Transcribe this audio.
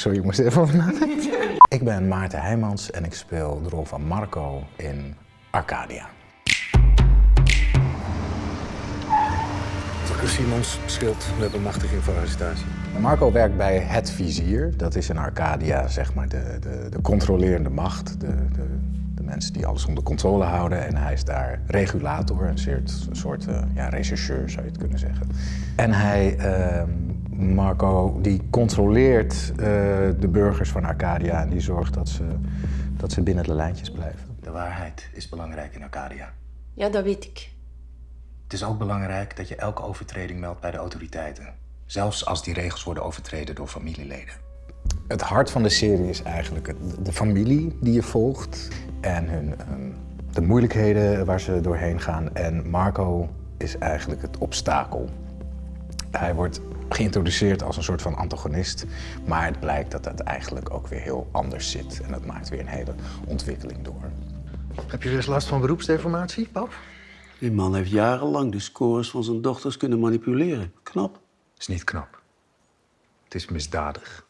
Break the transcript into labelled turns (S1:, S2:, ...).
S1: Sorry, ik moest even over nadenken. Ik ben Maarten Heijmans en ik speel de rol van Marco in Arcadia.
S2: Simons scheelt met bemachtiging voor arrestatie.
S1: Marco werkt bij Het Vizier. Dat is in Arcadia zeg maar de, de, de controlerende macht. De, de, de, mensen die alles onder controle houden. En hij is daar regulator, een soort, een soort uh, ja, rechercheur zou je het kunnen zeggen. En hij, uh, Marco, die controleert uh, de burgers van Arcadia. En die zorgt dat ze, dat ze binnen de lijntjes blijven.
S2: De waarheid is belangrijk in Arcadia.
S3: Ja, dat weet ik.
S2: Het is ook belangrijk dat je elke overtreding meldt bij de autoriteiten. Zelfs als die regels worden overtreden door familieleden.
S1: Het hart van de serie is eigenlijk de familie die je volgt en hun, de moeilijkheden waar ze doorheen gaan. En Marco is eigenlijk het obstakel. Hij wordt geïntroduceerd als een soort van antagonist, maar het blijkt dat het eigenlijk ook weer heel anders zit. En dat maakt weer een hele ontwikkeling door.
S4: Heb je dus last van beroepsdeformatie, pap?
S5: Die man heeft jarenlang de scores van zijn dochters kunnen manipuleren. Knap.
S2: is niet knap. Het is misdadig.